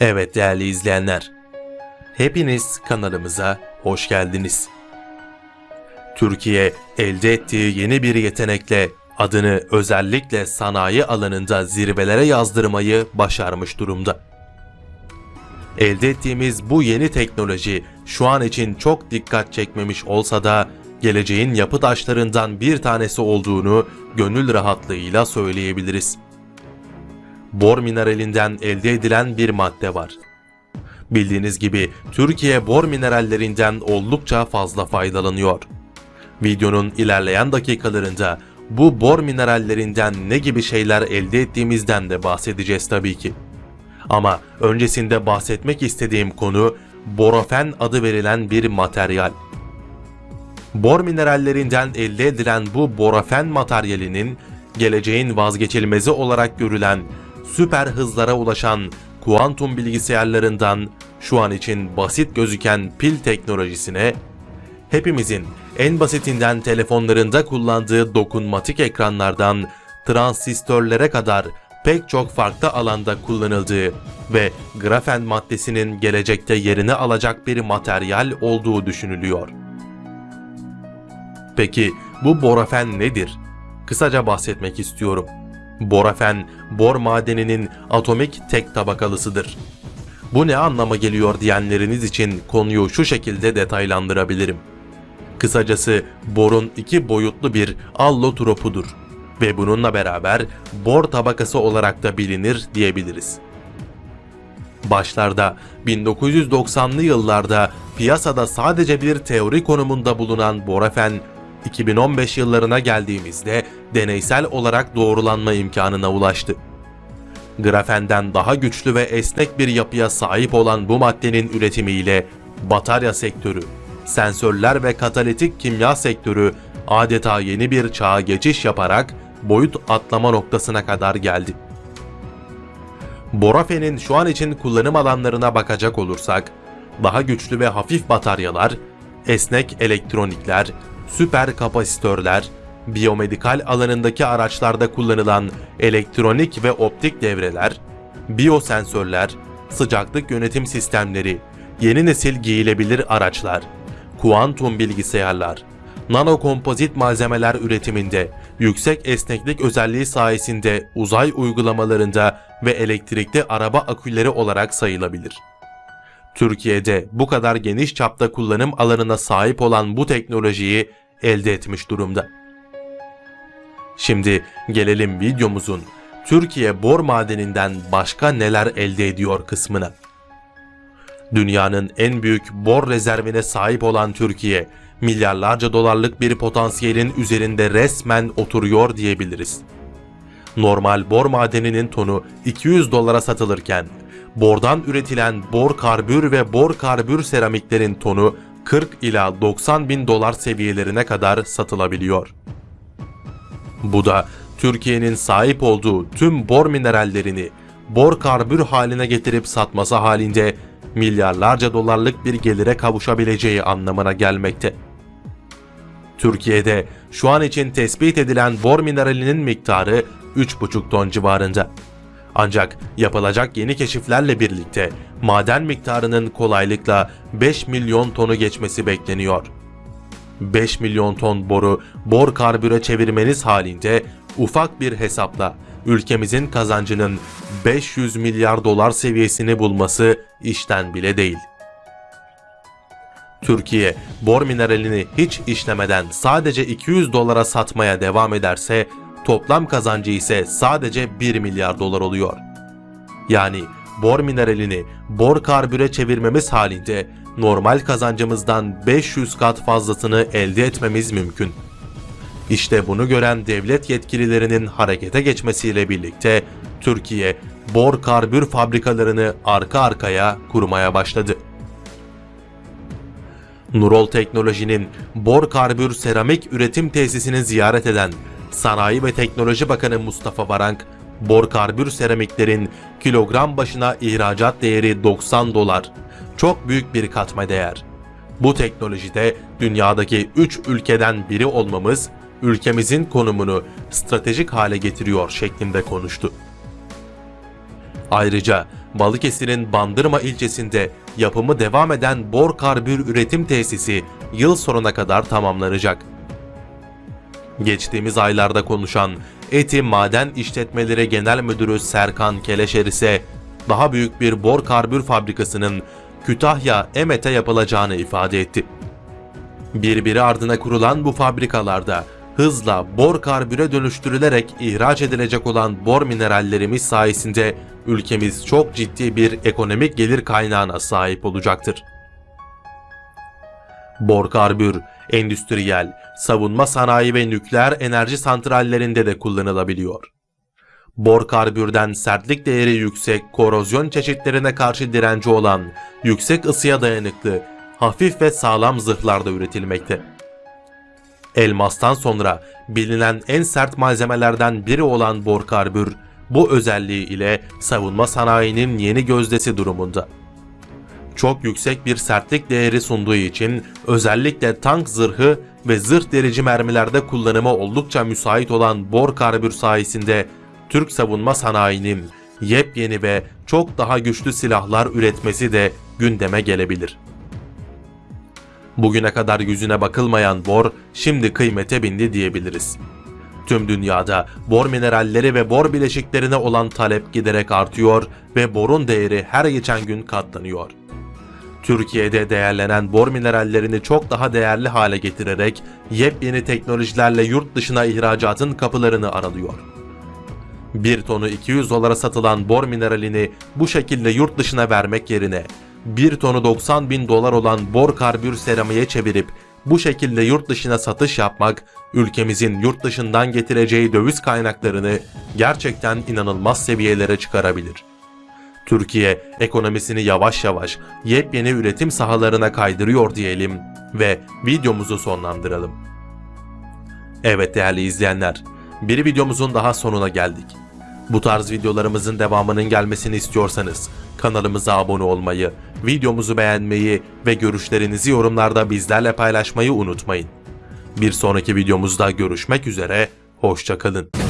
Evet değerli izleyenler, hepiniz kanalımıza hoş geldiniz. Türkiye elde ettiği yeni bir yetenekle adını özellikle sanayi alanında zirvelere yazdırmayı başarmış durumda. Elde ettiğimiz bu yeni teknoloji şu an için çok dikkat çekmemiş olsa da geleceğin yapı taşlarından bir tanesi olduğunu gönül rahatlığıyla söyleyebiliriz. Bor mineralinden elde edilen bir madde var. Bildiğiniz gibi Türkiye bor minerallerinden oldukça fazla faydalanıyor. Videonun ilerleyen dakikalarında bu bor minerallerinden ne gibi şeyler elde ettiğimizden de bahsedeceğiz tabii ki. Ama öncesinde bahsetmek istediğim konu borofen adı verilen bir materyal. Bor minerallerinden elde edilen bu borofen materyalinin geleceğin vazgeçilmezi olarak görülen süper hızlara ulaşan kuantum bilgisayarlarından şu an için basit gözüken pil teknolojisine, hepimizin en basitinden telefonlarında kullandığı dokunmatik ekranlardan transistörlere kadar pek çok farklı alanda kullanıldığı ve grafen maddesinin gelecekte yerini alacak bir materyal olduğu düşünülüyor. Peki bu borafen nedir? Kısaca bahsetmek istiyorum. Borafen, bor madeninin atomik tek tabakalısıdır. Bu ne anlama geliyor diyenleriniz için konuyu şu şekilde detaylandırabilirim. Kısacası borun iki boyutlu bir allotropudur ve bununla beraber bor tabakası olarak da bilinir diyebiliriz. Başlarda 1990'lı yıllarda piyasada sadece bir teori konumunda bulunan borafen 2015 yıllarına geldiğimizde deneysel olarak doğrulanma imkanına ulaştı. Grafenden daha güçlü ve esnek bir yapıya sahip olan bu maddenin üretimiyle batarya sektörü, sensörler ve katalitik kimya sektörü adeta yeni bir çağa geçiş yaparak boyut atlama noktasına kadar geldi. Borafen'in şu an için kullanım alanlarına bakacak olursak, daha güçlü ve hafif bataryalar, esnek elektronikler, süper kapasitörler, biyomedikal alanındaki araçlarda kullanılan elektronik ve optik devreler, biyosensörler, sıcaklık yönetim sistemleri, yeni nesil giyilebilir araçlar, kuantum bilgisayarlar, nanokompozit malzemeler üretiminde, yüksek esneklik özelliği sayesinde uzay uygulamalarında ve elektrikli araba aküleri olarak sayılabilir. Türkiye'de bu kadar geniş çapta kullanım alanına sahip olan bu teknolojiyi elde etmiş durumda. Şimdi gelelim videomuzun Türkiye bor madeninden başka neler elde ediyor kısmına. Dünyanın en büyük bor rezervine sahip olan Türkiye, milyarlarca dolarlık bir potansiyelin üzerinde resmen oturuyor diyebiliriz. Normal bor madeninin tonu 200 dolara satılırken, bordan üretilen bor karbür ve bor karbür seramiklerin tonu 40 ila 90 bin dolar seviyelerine kadar satılabiliyor. Bu da Türkiye'nin sahip olduğu tüm bor minerallerini bor karbür haline getirip satması halinde milyarlarca dolarlık bir gelire kavuşabileceği anlamına gelmekte. Türkiye'de şu an için tespit edilen bor mineralinin miktarı 3,5 ton civarında. Ancak yapılacak yeni keşiflerle birlikte maden miktarının kolaylıkla 5 milyon tonu geçmesi bekleniyor. 5 milyon ton boru bor karbüre çevirmeniz halinde ufak bir hesapla ülkemizin kazancının 500 milyar dolar seviyesini bulması işten bile değil. Türkiye bor mineralini hiç işlemeden sadece 200 dolara satmaya devam ederse toplam kazancı ise sadece 1 milyar dolar oluyor. Yani bor mineralini bor karbüre çevirmemiz halinde normal kazancımızdan 500 kat fazlasını elde etmemiz mümkün. İşte bunu gören devlet yetkililerinin harekete geçmesiyle birlikte Türkiye bor karbür fabrikalarını arka arkaya kurmaya başladı. Nurol Teknoloji'nin bor karbür seramik üretim tesisini ziyaret eden Sanayi ve Teknoloji Bakanı Mustafa Varank, bor karbür seramiklerin kilogram başına ihracat değeri 90 dolar. Çok büyük bir katma değer. Bu teknolojide dünyadaki 3 ülkeden biri olmamız ülkemizin konumunu stratejik hale getiriyor şeklinde konuştu. Ayrıca Balıkesir'in Bandırma ilçesinde yapımı devam eden bor karbür üretim tesisi yıl sonuna kadar tamamlanacak. Geçtiğimiz aylarda konuşan Eti Maden İşletmeleri Genel Müdürü Serkan Keleşer ise daha büyük bir bor karbür fabrikasının Kütahya Emet'e yapılacağını ifade etti. Birbiri ardına kurulan bu fabrikalarda hızla bor karbüre dönüştürülerek ihraç edilecek olan bor minerallerimiz sayesinde ülkemiz çok ciddi bir ekonomik gelir kaynağına sahip olacaktır. Bor karbür, endüstriyel, savunma sanayi ve nükleer enerji santrallerinde de kullanılabiliyor. Bor karbürden sertlik değeri yüksek, korozyon çeşitlerine karşı direnci olan, yüksek ısıya dayanıklı, hafif ve sağlam zırhlarda üretilmekte. Elmastan sonra bilinen en sert malzemelerden biri olan bor karbür, bu özelliği ile savunma sanayinin yeni gözdesi durumunda. Çok yüksek bir sertlik değeri sunduğu için özellikle tank zırhı ve zırh derici mermilerde kullanıma oldukça müsait olan bor karbür sayesinde Türk savunma sanayinin yepyeni ve çok daha güçlü silahlar üretmesi de gündeme gelebilir. Bugüne kadar yüzüne bakılmayan bor şimdi kıymete bindi diyebiliriz. Tüm dünyada bor mineralleri ve bor bileşiklerine olan talep giderek artıyor ve borun değeri her geçen gün katlanıyor. Türkiye'de değerlenen bor minerallerini çok daha değerli hale getirerek yepyeni teknolojilerle yurt dışına ihracatın kapılarını aralıyor. 1 tonu 200 dolara satılan bor mineralini bu şekilde yurt dışına vermek yerine 1 tonu 90 bin dolar olan bor karbür seramiğe çevirip bu şekilde yurt dışına satış yapmak, ülkemizin yurt dışından getireceği döviz kaynaklarını gerçekten inanılmaz seviyelere çıkarabilir. Türkiye ekonomisini yavaş yavaş yepyeni üretim sahalarına kaydırıyor diyelim ve videomuzu sonlandıralım. Evet değerli izleyenler, bir videomuzun daha sonuna geldik. Bu tarz videolarımızın devamının gelmesini istiyorsanız kanalımıza abone olmayı, videomuzu beğenmeyi ve görüşlerinizi yorumlarda bizlerle paylaşmayı unutmayın. Bir sonraki videomuzda görüşmek üzere, hoşçakalın.